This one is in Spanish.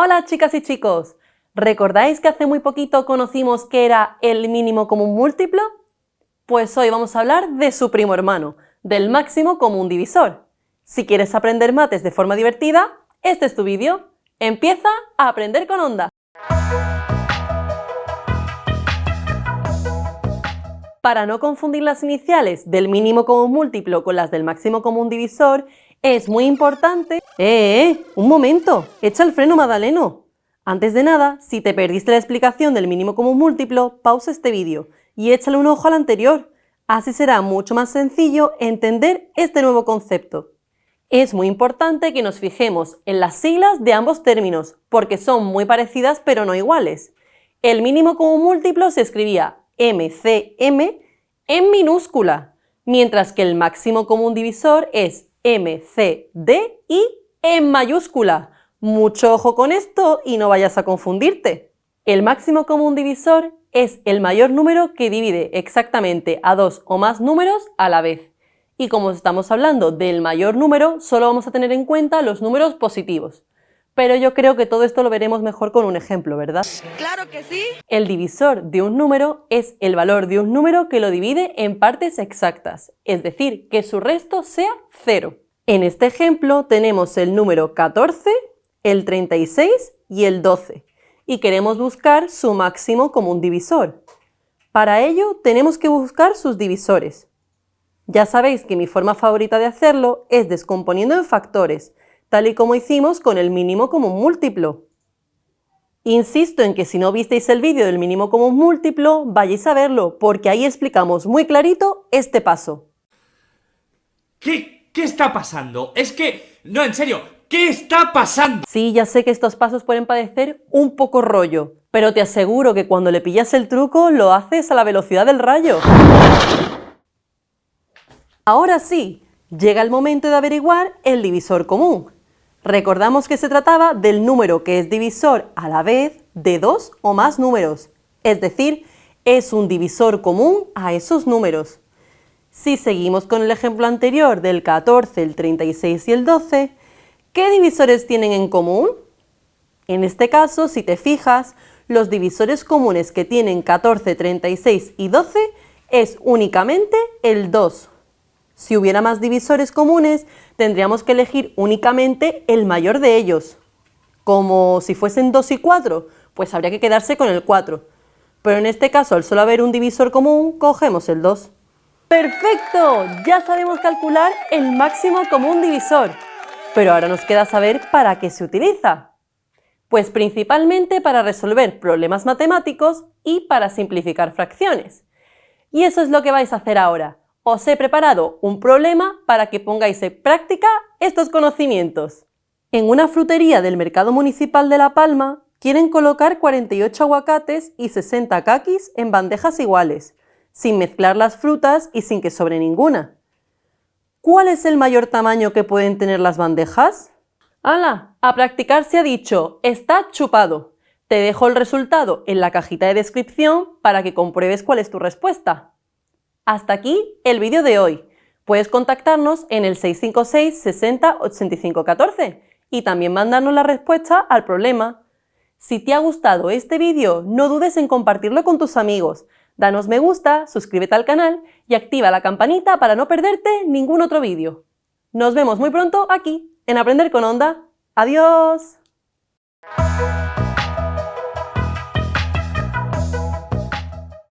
Hola chicas y chicos, ¿recordáis que hace muy poquito conocimos qué era el mínimo común múltiplo? Pues hoy vamos a hablar de su primo hermano, del máximo común divisor. Si quieres aprender mates de forma divertida, este es tu vídeo. Empieza a aprender con onda. Para no confundir las iniciales del mínimo común múltiplo con las del máximo común divisor, es muy importante... ¡Eh, eh! ¡Un momento! ¡Echa el freno, Madaleno! Antes de nada, si te perdiste la explicación del mínimo común múltiplo, pausa este vídeo y échale un ojo al anterior. Así será mucho más sencillo entender este nuevo concepto. Es muy importante que nos fijemos en las siglas de ambos términos, porque son muy parecidas pero no iguales. El mínimo común múltiplo se escribía MCM en minúscula, mientras que el máximo común divisor es MCD y en mayúscula. Mucho ojo con esto y no vayas a confundirte. El máximo común divisor es el mayor número que divide exactamente a dos o más números a la vez. Y como estamos hablando del mayor número, solo vamos a tener en cuenta los números positivos pero yo creo que todo esto lo veremos mejor con un ejemplo, ¿verdad? ¡Claro que sí! El divisor de un número es el valor de un número que lo divide en partes exactas, es decir, que su resto sea cero. En este ejemplo tenemos el número 14, el 36 y el 12, y queremos buscar su máximo común divisor. Para ello tenemos que buscar sus divisores. Ya sabéis que mi forma favorita de hacerlo es descomponiendo en factores, tal y como hicimos con el mínimo común múltiplo. Insisto en que si no visteis el vídeo del mínimo común múltiplo, vayáis a verlo, porque ahí explicamos muy clarito este paso. ¿Qué, ¿Qué está pasando? Es que... No, en serio, ¿qué está pasando? Sí, ya sé que estos pasos pueden parecer un poco rollo, pero te aseguro que cuando le pillas el truco lo haces a la velocidad del rayo. Ahora sí, llega el momento de averiguar el divisor común. Recordamos que se trataba del número que es divisor a la vez de dos o más números, es decir, es un divisor común a esos números. Si seguimos con el ejemplo anterior del 14, el 36 y el 12, ¿qué divisores tienen en común? En este caso, si te fijas, los divisores comunes que tienen 14, 36 y 12 es únicamente el 2. Si hubiera más divisores comunes, tendríamos que elegir únicamente el mayor de ellos. Como si fuesen 2 y 4, pues habría que quedarse con el 4. Pero en este caso, al solo haber un divisor común, cogemos el 2. ¡Perfecto! Ya sabemos calcular el máximo común divisor. Pero ahora nos queda saber para qué se utiliza. Pues principalmente para resolver problemas matemáticos y para simplificar fracciones. Y eso es lo que vais a hacer ahora os he preparado un problema para que pongáis en práctica estos conocimientos. En una frutería del Mercado Municipal de La Palma quieren colocar 48 aguacates y 60 caquis en bandejas iguales, sin mezclar las frutas y sin que sobre ninguna. ¿Cuál es el mayor tamaño que pueden tener las bandejas? ¡Hala! A practicar se ha dicho, está chupado. Te dejo el resultado en la cajita de descripción para que compruebes cuál es tu respuesta. Hasta aquí el vídeo de hoy. Puedes contactarnos en el 656 60 85 14 y también mandarnos la respuesta al problema. Si te ha gustado este vídeo, no dudes en compartirlo con tus amigos. Danos me gusta, suscríbete al canal y activa la campanita para no perderte ningún otro vídeo. Nos vemos muy pronto aquí, en Aprender con Onda. ¡Adiós!